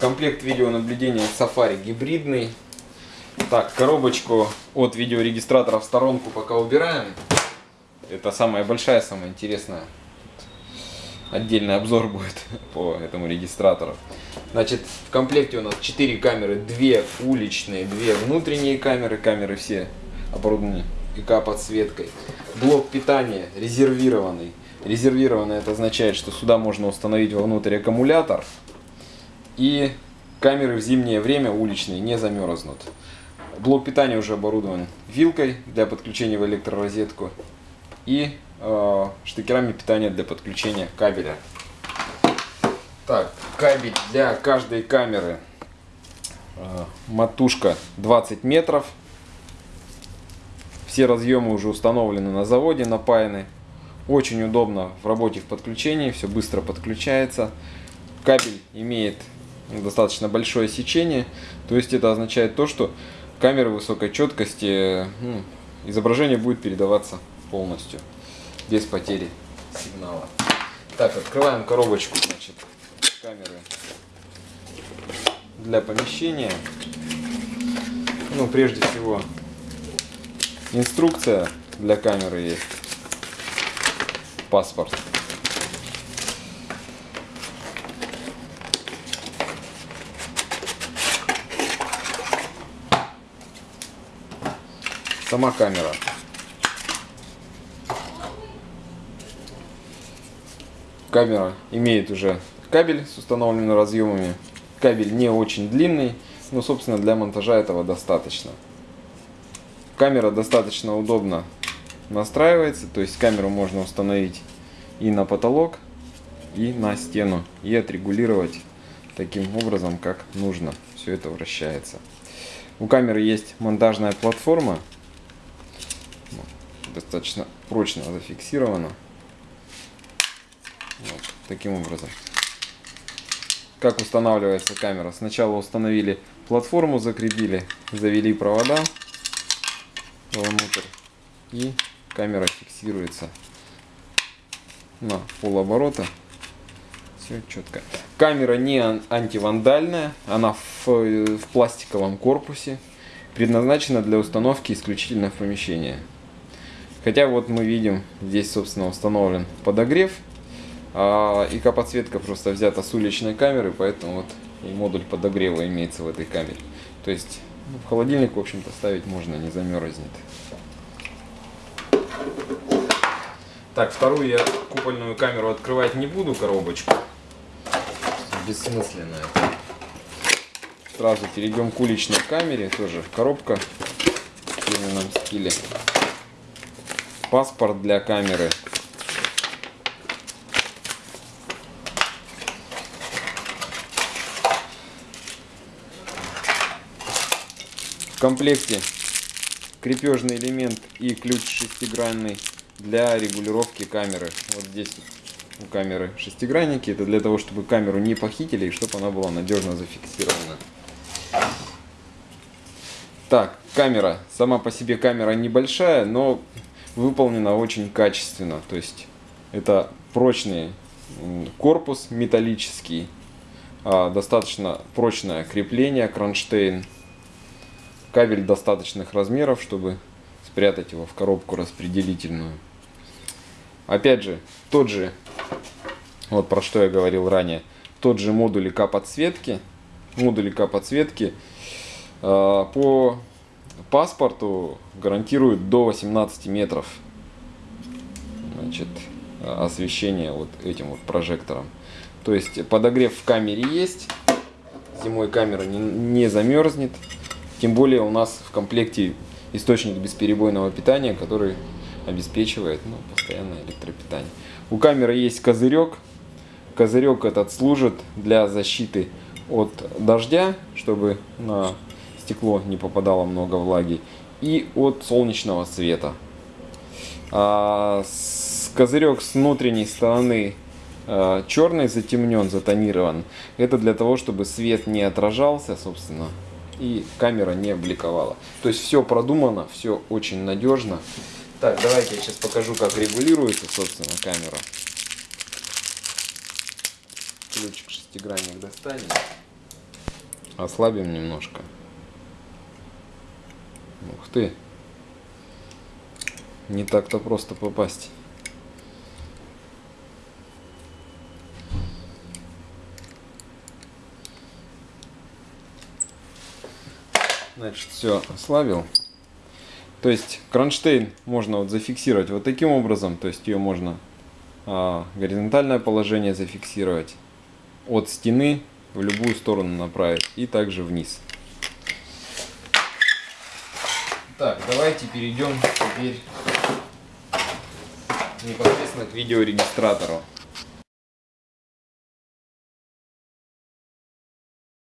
Комплект видеонаблюдения Safari гибридный. Так, коробочку от видеорегистратора в сторонку пока убираем. Это самая большая, самая интересная. Отдельный обзор будет по этому регистратору. Значит, в комплекте у нас 4 камеры, 2 уличные, 2 внутренние камеры. Камеры все оборудованы ИК-подсветкой. Блок питания резервированный. Резервированный это означает, что сюда можно установить вовнутрь аккумулятор. И камеры в зимнее время уличные не замерзнут. Блок питания уже оборудован вилкой для подключения в электророзетку и э, штекерами питания для подключения кабеля. Так, кабель для каждой камеры э, матушка 20 метров. Все разъемы уже установлены на заводе, напаяны. Очень удобно в работе в подключении, все быстро подключается. Кабель имеет достаточно большое сечение, то есть это означает то, что камера высокой четкости, ну, изображение будет передаваться полностью, без потери сигнала. Так, открываем коробочку, значит, камеры для помещения. Ну, прежде всего, инструкция для камеры есть, паспорт. Сама камера. Камера имеет уже кабель с установленными разъемами. Кабель не очень длинный, но собственно для монтажа этого достаточно. Камера достаточно удобно настраивается, то есть камеру можно установить и на потолок, и на стену, и отрегулировать таким образом, как нужно. Все это вращается. У камеры есть монтажная платформа, достаточно прочно зафиксирована. Вот, таким образом. Как устанавливается камера? Сначала установили платформу, закрепили, завели провода внутрь и камера фиксируется на полоборота. Все четко. Камера не антивандальная, она в, в пластиковом корпусе, предназначена для установки исключительно в помещение. Хотя вот мы видим, здесь собственно установлен подогрев а ИК-подсветка просто взята с уличной камеры, поэтому вот и модуль подогрева имеется в этой камере. То есть ну, в холодильник, в общем-то, ставить можно, не замерзнет. Так, вторую я купольную камеру открывать не буду, коробочку. Бессмысленно это. Сразу перейдем к уличной камере, тоже коробка в фирменном стиле. Паспорт для камеры комплекте крепежный элемент и ключ шестигранный для регулировки камеры. Вот здесь у камеры шестигранники. Это для того, чтобы камеру не похитили и чтобы она была надежно зафиксирована. Так, камера. Сама по себе камера небольшая, но выполнена очень качественно. То есть это прочный корпус металлический, а, достаточно прочное крепление, кронштейн кабель достаточных размеров, чтобы спрятать его в коробку распределительную. Опять же, тот же, вот про что я говорил ранее, тот же модуль ИК подсветки, модуль ИК подсветки э, по паспорту гарантирует до 18 метров значит, освещение вот этим вот прожектором. То есть подогрев в камере есть, зимой камера не, не замерзнет. Тем более у нас в комплекте источник бесперебойного питания, который обеспечивает ну, постоянное электропитание. У камеры есть козырек. Козырек этот служит для защиты от дождя, чтобы на стекло не попадало много влаги, и от солнечного света. А козырек с внутренней стороны а, черный затемнен, затонирован. Это для того, чтобы свет не отражался, собственно, и камера не бликовала. То есть все продумано, все очень надежно. Так, давайте я сейчас покажу, как регулируется, собственно, камера. Ключик шестигранник достанем. Ослабим немножко. Ух ты. Не так-то просто попасть. Значит, все ослабил. То есть кронштейн можно вот зафиксировать вот таким образом. То есть ее можно а, горизонтальное положение зафиксировать от стены в любую сторону направить и также вниз. Так, давайте перейдем теперь непосредственно к видеорегистратору.